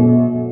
Música